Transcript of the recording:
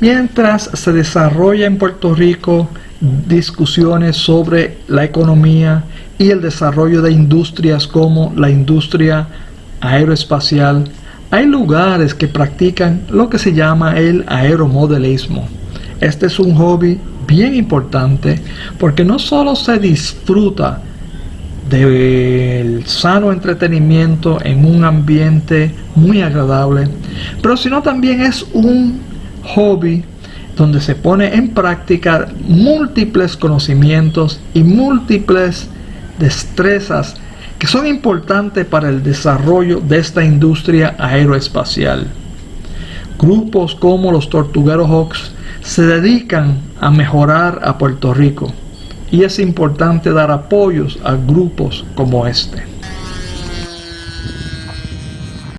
Mientras se desarrolla en Puerto Rico discusiones sobre la economía y el desarrollo de industrias como la industria aeroespacial, hay lugares que practican lo que se llama el aeromodelismo. Este es un hobby bien importante porque no solo se disfruta del sano entretenimiento en un ambiente muy agradable, pero sino también es un hobby donde se pone en práctica múltiples conocimientos y múltiples destrezas que son importantes para el desarrollo de esta industria aeroespacial. Grupos como los Tortugueros Hawks se dedican a mejorar a Puerto Rico y es importante dar apoyos a grupos como este.